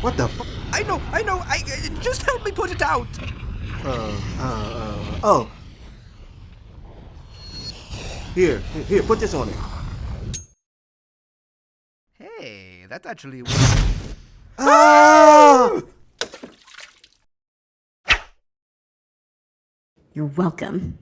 What the f- I know, I know, I, uh, just help me put it out! Uh, uh, uh, oh. Here, here, put this on it. Hey, that's actually- Ah! You're welcome.